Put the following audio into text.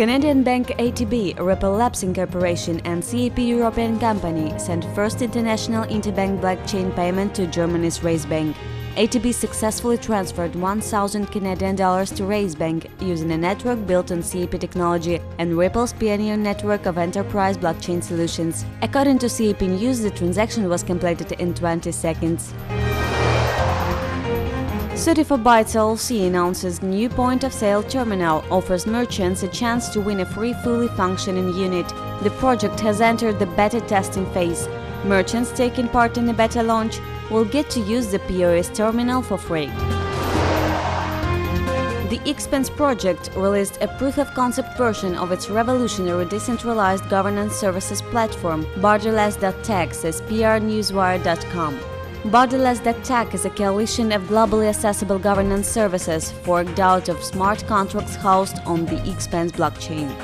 Canadian bank ATB, Ripple Labs Incorporation and SAP European company sent first international interbank blockchain payment to Germany's Bank. ATB successfully transferred 1,000 Canadian dollars to Bank using a network built on SAP technology and Ripple's pioneer network of enterprise blockchain solutions. According to SAP News, the transaction was completed in 20 seconds. 34Bytes LLC announces new point-of-sale terminal offers merchants a chance to win a free fully functioning unit. The project has entered the beta testing phase. Merchants taking part in the beta launch will get to use the POS terminal for free. The Expanse project released a proof-of-concept version of its revolutionary decentralized governance services platform, Borderless.tech, says prnewswire.com. Borderless Tech is a coalition of globally accessible governance services forked out of smart contracts housed on the Expanse blockchain.